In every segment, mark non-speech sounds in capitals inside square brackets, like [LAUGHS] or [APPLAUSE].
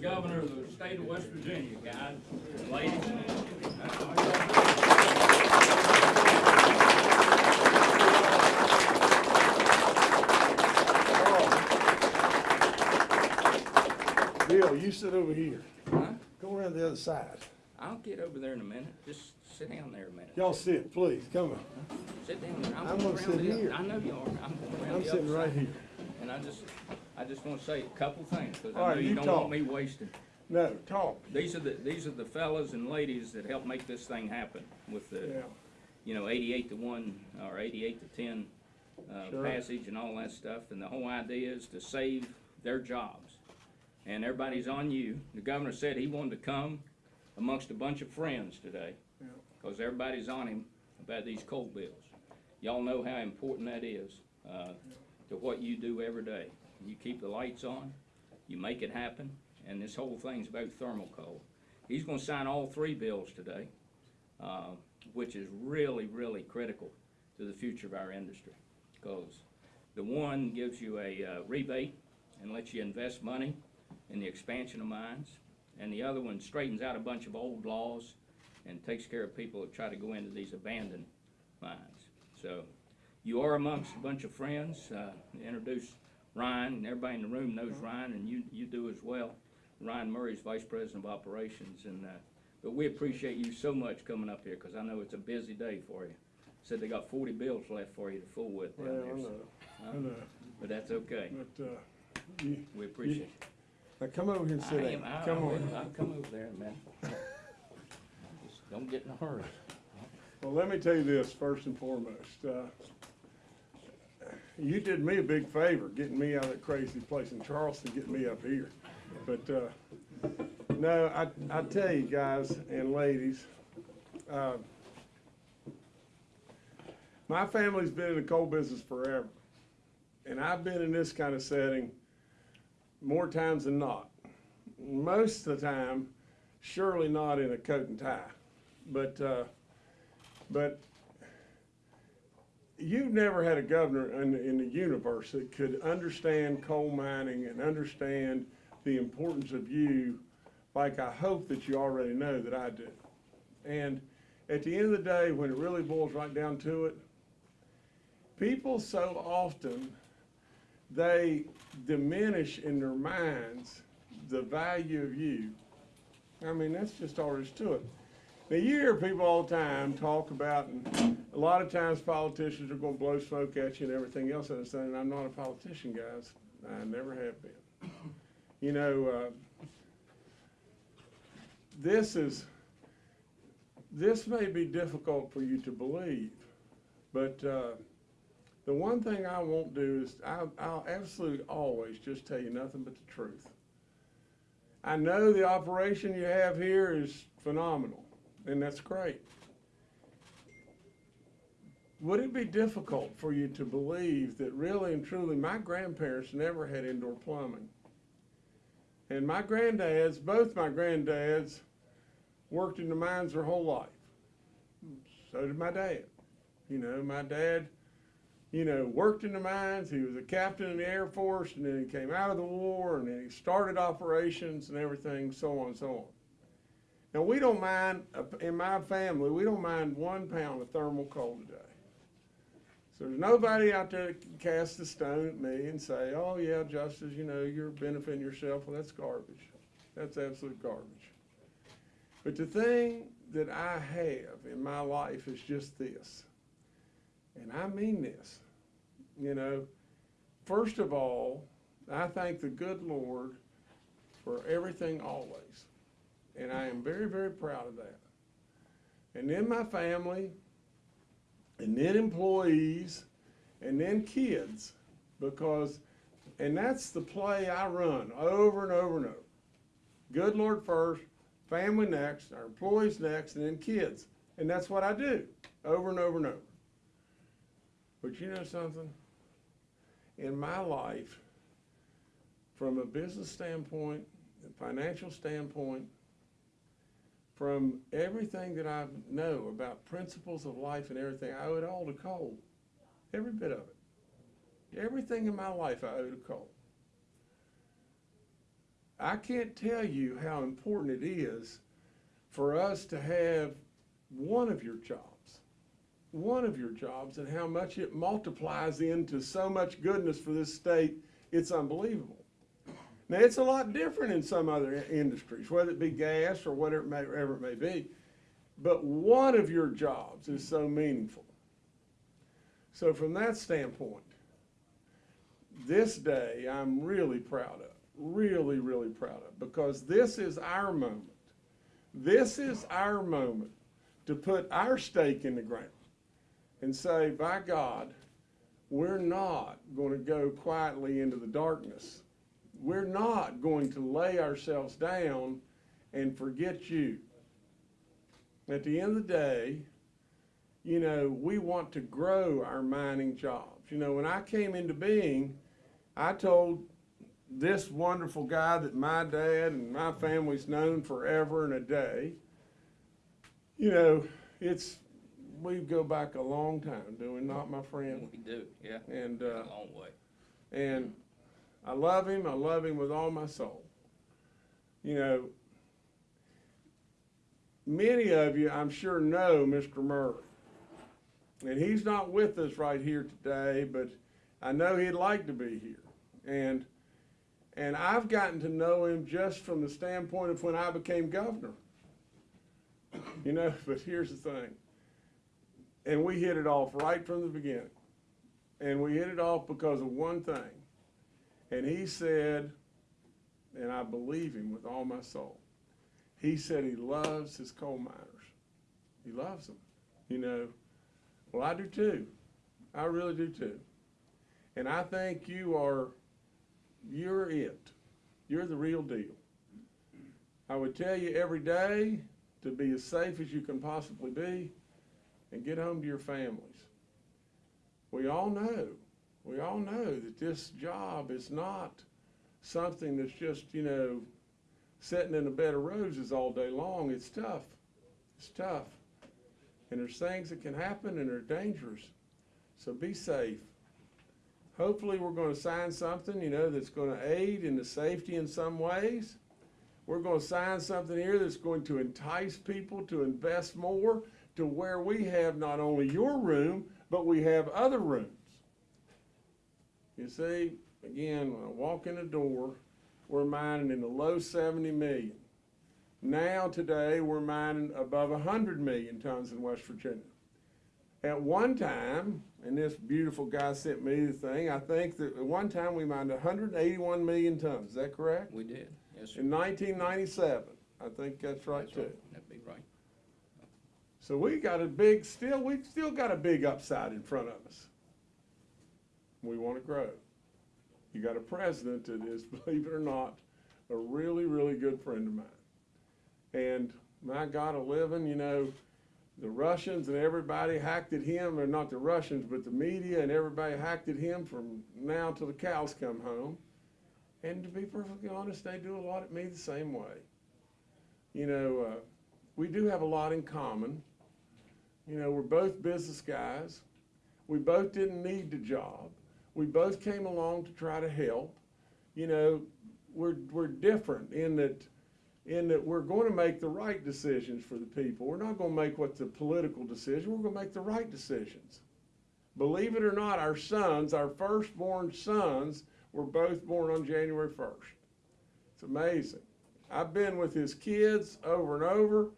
governor of the state of West Virginia, guys, ladies. Bill, you sit over here. Huh? Go around the other side. I'll get over there in a minute. Just sit down there a minute. Y'all sit, please. Come on. Sit down there. I'm going gonna sit here. I know you are. I'm going around I'm sitting right side. here. And I just, I just wanna say a couple things, cause All I right, know you you don't talk. want me wasting. No, talk. These are the, these are the fellas and ladies that helped make this thing happen with the, Yeah. you know, eighty-eight to one, or eighty-eight to ten, uh, Sure. passage and all that stuff, and the whole idea is to save their jobs. And everybody's on you. The governor said he wanted to come amongst a bunch of friends today, Yeah. cause everybody's on him about these coal bills. Y'all know how important that is, uh, to what you do every day. You keep the lights on, you make it happen, and this whole thing's about thermal coal. He's gonna sign all three bills today, uh, which is really, really critical to the future of our industry. Cause the one gives you a uh, rebate and lets you invest money in the expansion of mines, and the other one straightens out a bunch of old laws and takes care of people that try to go into these abandoned mines. So, you are amongst a bunch of friends, uh, introduce Ryan, and everybody in the room knows Ryan, and you, you do as well. Ryan Murray's Vice President of Operations, and, uh, but we appreciate you so much coming up here, cause I know it's a busy day for you. Said they got forty bills left for you to fool with down Well, there, I so- know. I know. but that's okay, But, uh, you, we appreciate it. now come over here and I sit am, down. I Come on. I'll come over there man. [LAUGHS] Just don't get in a hurry. Well, let me tell you this first and foremost. Uh, You did me a big favor, getting me out of that crazy place in Charleston, getting me up here. But, uh, no, I, I tell you guys and ladies, uh, my family's been in the coal business forever. And I've been in this kind of setting more times than not. Most of the time, surely not in a coat and tie. But, uh, but you've never had a governor in, in the universe that could understand coal mining and understand the importance of you like I hope that you already know that I do. And at the end of the day, when it really boils right down to it, people so often, they diminish in their minds the value of you. I mean, that's just all there is to it. Now, you hear people all the time talk about, and a lot of times politicians are gonna blow smoke at you and everything else, and I'm saying, I'm not a politician, guys. I never have been. You know, uh, this is, this may be difficult for you to believe, but, uh, the one thing I won't do is, I'll, I'll absolutely always just tell you nothing but the truth. I know the operation you have here is phenomenal, and that's great. Would it be difficult for you to believe that really and truly, my grandparents never had indoor plumbing? And my granddads, both my granddads, worked in the mines their whole life. So did my dad. You know, my dad, you know, worked in the mines. He was a captain in the Air Force, and then he came out of the war, and then he started operations and everything, so on and so on. Now, we don't mind, uh, in my family, we don't mind one pound of thermal coal today. So there's nobody out there that can cast a stone at me and say, oh, yeah, Justice, you know, you're benefiting yourself. Well, that's garbage. That's absolute garbage. But the thing that I have in my life is just this and I mean this, you know, first of all, I thank the good Lord for everything always. And I am very, very proud of that. And then my family, and then employees, and then kids, because, and that's the play I run over and over and over. Good Lord first, family next, our employees next, and then kids. And that's what I do, over and over and over. But you know something? In my life, from a business standpoint, a financial standpoint, from everything that I know about principles of life and everything, I owe it all to coal. Every bit of it. Everything in my life I owe to coal. I can't tell you how important it is for us to have one of your jobs, one of your jobs, and how much it multiplies into so much goodness for this state. It's unbelievable. Now, it's a lot different in some other industries, whether it be gas or whatever it may, whatever it may be. But one of your jobs is so meaningful. So from that standpoint, this day I'm really proud of, really, really proud of, because this is our moment. This is our moment to put our stake in the ground and say, by God, we're not going to go quietly into the darkness. We're not going to lay ourselves down and forget you. At the end of the day, you know, we want to grow our mining jobs. You know, when I came into being, I told this wonderful guy that my dad and my family's known forever and a day, you know, it's, we go back a long time, do we not, my friend? We do, yeah, And, a uh, long way. and I love him. I love him with all my soul. You know, many of you, I'm sure, know Mr. Murray. And he's not with us right here today, but I know he'd like to be here. And and I've gotten to know him just from the standpoint of when I became governor. You know, [LAUGHS] but here's the thing. And we hit it off right from the beginning. And we hit it off because of one thing. And he said, and I believe him with all my soul, he said he loves his coal miners. He loves them. You know, well, I do too. I really do too. And I think you are, you're it. You're the real deal. I would tell you every day to be as safe as you can possibly be and get home to your families. We all know we all know that this job is not something that's just, you know, sitting in a bed of roses all day long. It's tough. It's tough. And there's things that can happen and they're dangerous. So be safe. Hopefully, we're going to sign something, you know, that's going to aid in the safety in some ways. We're going to sign something here that's going to entice people to invest more to where we have not only your room, but we have other rooms. You see, again, when I walk in the door, we're mining in the low 70 million. Now, today, we're mining above 100 million tons in West Virginia. At one time, and this beautiful guy sent me the thing, I think that at one time we mined 181 million tons. Is that correct? We did, yes, sir. In 1997. I think that's right That's too. That'd be right. So we got a big, still, we've still got a big upside in front of us. We want to grow. You got a president that is, [LAUGHS] believe it or not, a really, really good friend of mine. And my God of living, you know, the Russians and everybody hacked at him, or not the Russians, but the media and everybody hacked at him from now till the cows come home. And to be perfectly honest, they do a lot at me the same way. You know, uh, we do have a lot in common. You know, we're both business guys. We both didn't need the job. We both came along to try to help. You know, we're, we're different in that, in that we're going to make the right decisions for the people. We're not going to make what's the political decision. We're going to make the right decisions. Believe it or not, our sons, our firstborn sons, were both born on January 1st. It's amazing. I've been with his kids over and over.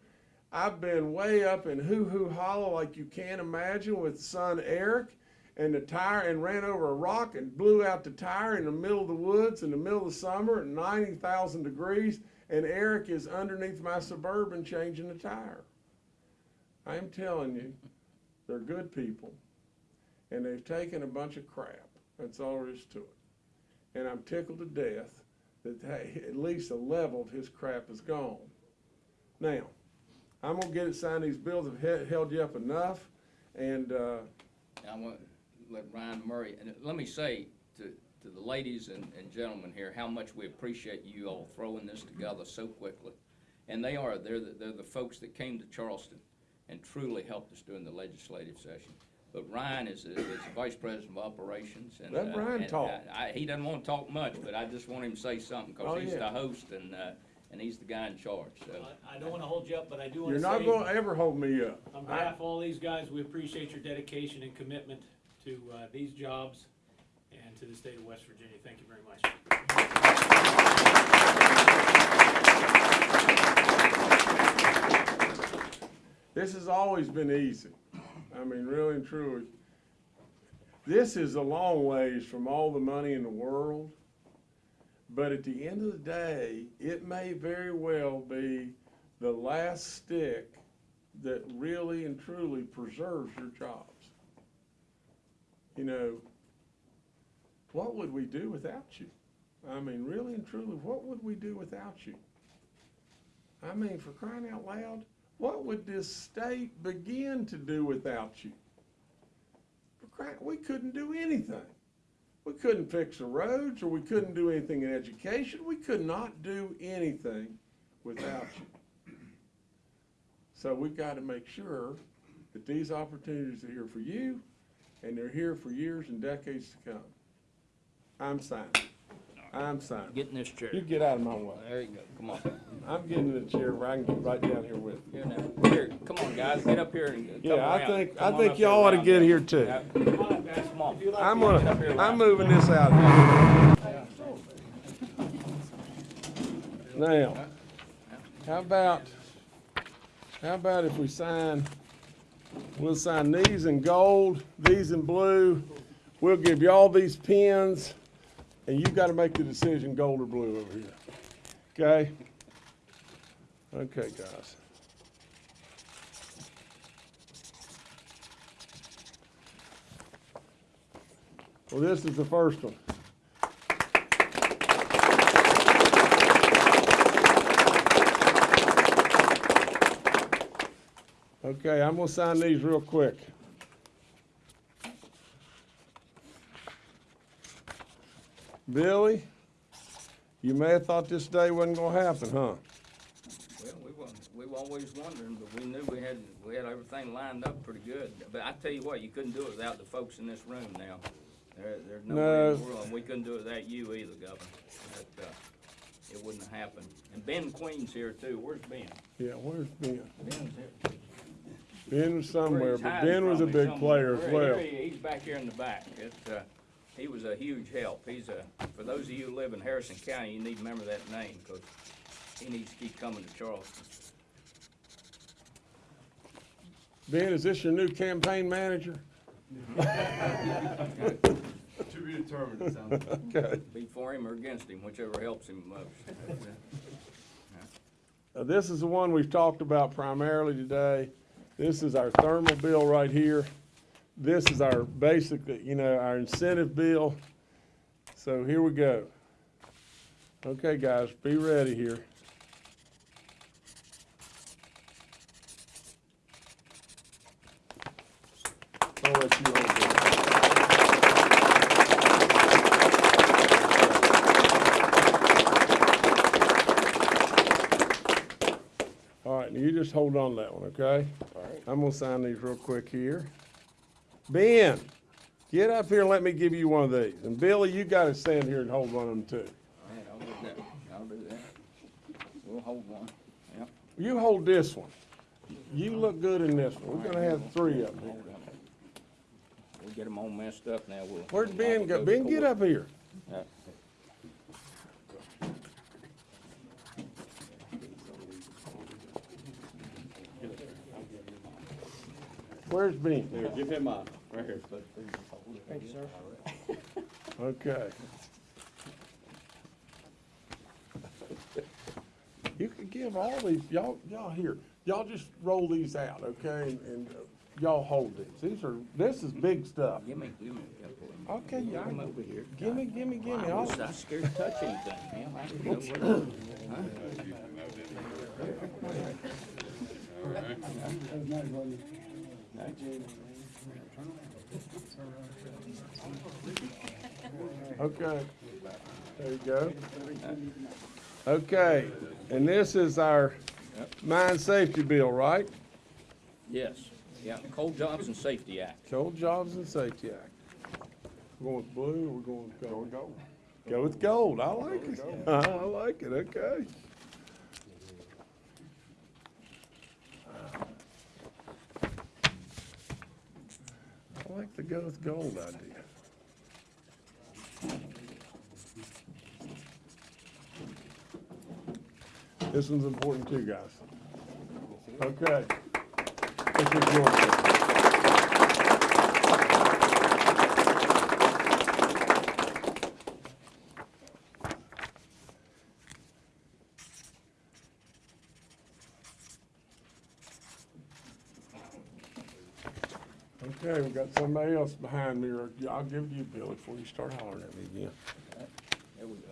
I've been way up in Hoo Hoo Hollow like you can't imagine with son Eric and the tire and ran over a rock and blew out the tire in the middle of the woods in the middle of summer at 90,000 degrees and Eric is underneath my Suburban changing the tire. I am telling you, they're good people and they've taken a bunch of crap. That's all there is to it. And I'm tickled to death that hey, at least a level of his crap is gone. Now, I'm gonna get it signed. These bills have he- held you up enough, and uh, I want to let Ryan Murray, and let me say to, to the ladies and, and gentlemen here, how much we appreciate you all throwing this together so quickly. And they are, they're the, they're the folks that came to Charleston and truly helped us during the legislative session. But Ryan is, is the Vice President of Operations and. Let uh, Ryan and talk. I, I- he doesn't wanna talk much, but I just want him to say something, Oh, cause he's yeah. the host and, uh, and he's the guy in charge, so. I- I don't wanna hold you up, but I do wanna You're say. not gonna ever hold me up. On I- behalf of all these guys, we appreciate your dedication and commitment to uh, these jobs and to the state of West Virginia. Thank you very much. This has always been easy. I mean, really and truly. This is a long ways from all the money in the world. But at the end of the day, it may very well be the last stick that really and truly preserves your jobs. You know, what would we do without you? I mean, really and truly, what would we do without you? I mean, for crying out loud, what would this state begin to do without you? For crying, we couldn't do anything. We couldn't fix the roads, or we couldn't do anything in education. We could not do anything without you. So we've got to make sure that these opportunities are here for you, and they're here for years and decades to come. I'm signing. I'm signing. Get in this chair. You get out of my way. There you go, come on. I'm getting in the chair where I can get right down here with you. Here now, here, come on, guys, get up here and come Yeah, I around. think, Come I on think up here y'all ought to around get there. here too. Yeah, Come on, guys. Come on. I'm to- Get up here, gonna, I'm moving this out here. Now, how about, how about if we sign, we'll sign these in gold, these in blue. We'll give you all these pins, and you've gotta make the decision, gold or blue over here. Okay? Okay, guys. Well, this is the first one. Okay, I'm gonna sign these real quick. Billy, you may have thought this day wasn't gonna happen, huh? Well, we were, we were always wondering, but we knew we had, we had everything lined up pretty good. But I tell you what, you couldn't do it without the folks in this room now. There, there's no way in the world, we couldn't do it without you either, Governor. That, uh, it wouldn't have happened. And Ben Queen's here too. Where's Ben? Yeah, where's Ben? Ben's here. Ben was somewhere, but Ben was a big player as well. He's back here in the back. It, uh, he was a huge help. He's a, for those of you who live in Harrison County, you need to remember that name, cause he needs to keep coming to Charleston. Ben, is this your new campaign manager? [LAUGHS] To be determined, it sounds like. [LAUGHS] Okay. Be for him or against him, whichever helps him most. [LAUGHS] Uh, this is the one we've talked about primarily today. This is our thermal bill right here. This is our basic, you know, our incentive bill. So here we go. Okay, guys, be ready here. I'll let you it. All right, now you just hold on to that one, okay? All right. I'm gonna sign these real quick here. Ben, get up here and let me give you one of these. And Billy, you gotta stand here and hold one of them too. All right, I'll do that. I'll do that. We'll hold one. Yep. You hold this one. You look good in this one. We're gonna have three of them. Hold. We'll get them all messed up now. We'll. Where'd Ben go? Ben, get up here. Yeah. Where's Ben? Here, give him mine, right here. Thank you, sir. Okay. You could give all these, y'all, y'all here, y'all just roll these out, okay? And, and uh, y'all hold these. These are, this is big stuff. Give me, give me a couple of them. Okay, yeah, Come over here. gimme, gimme, gimme. I I'll- was, I was scared to touch anything, man. I didn't know what, huh? Okay, there you go. Okay, and this is our mine safety bill, right? Yes. Yeah, Coal Jobs and Safety Act. Coal Jobs and Safety Act. We're going with blue or we're going with gold? Go with gold. Go with gold, I like it, [LAUGHS] I like it, okay. I like the go with gold idea. This one's important too, guys. Okay. This is yours. Okay, we've got somebody else behind me, or I'll give it to you, Billy, before you start hollering at me again. There we go.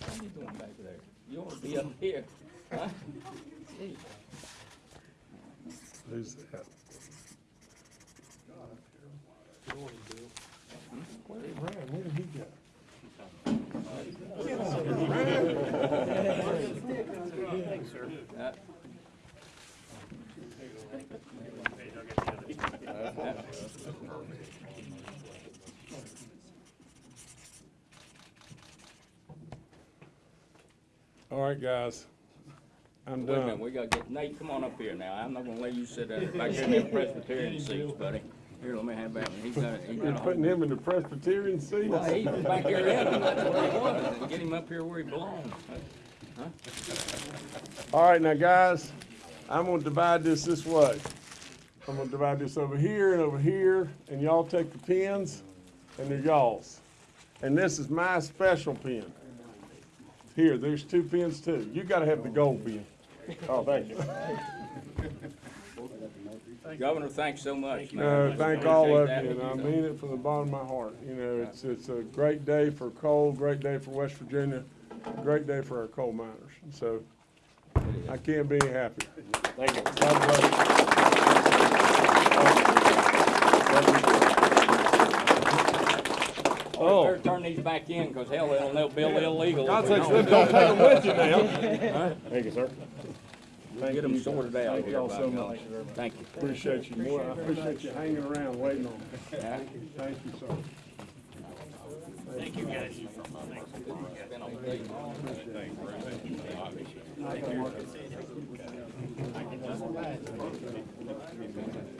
What are you doing back there? You ought to be up here, huh? Gee. Who's that? Where did Ryan, where did he go? Uh, All right, guys, I'm Wait a minute, done. we gotta get, Nate, come on up here now. I'm not gonna let you sit there back here in them Presbyterian seats, buddy. Here, let me have that one. He's got, he got You're a putting him in the Presbyterian seat? Well, he was back here in them, that's where he was, and get him up here where he belongs. All right, now, guys, I'm gonna divide this this way. I'm gonna divide this over here and over here, and y'all take the pins, and they're y'all's. And this is my special pin. Here, there's two pins too. You gotta have the gold pin. Oh, thank you. Governor, thanks so much, man. No, thank all of Appreciate you, and I mean it from the bottom of my heart. You know, it's, it's a great day for coal, great day for West Virginia, great day for our coal miners. So I can't be any happier. Thank you. God bless you. Oh, better turn these back in, cause hell, they'll, they'll build illegal. if we don't. don't take them with you now. [LAUGHS] Thank you, sir. Get them sorted out Thank y'all so golly. much. Thank you. Appreciate you more. I appreciate you hanging around waiting on me. Yeah. Thank you, sir. Thank you, guys. Been on the day.